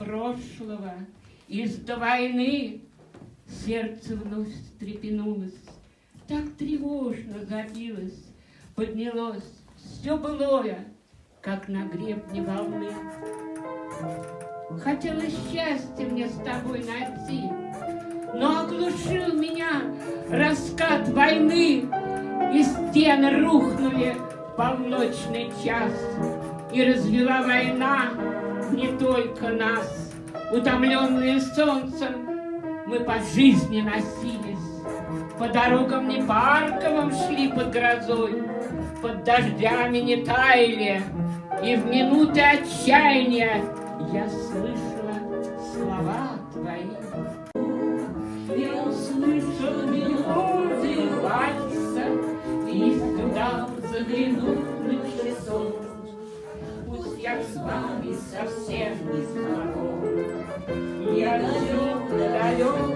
прошлого, из до войны сердце вновь встрепенулось, так тревожно забилось, поднялось все былое, как на гребне волны. Хотелось счастье мне с тобой найти, но оглушил меня раскат войны, и стены рухнули в полночный час, и развела война не только нас. Утомленные солнцем, мы по жизни носились, по дорогам не парковым шли под грозой, под дождями не таяли, и в минуты отчаяния я слышала слова твои. Я услышал мелодию вальса И сюда заглянул на часов. Пусть я с вами совсем не знаком, Я далек, далек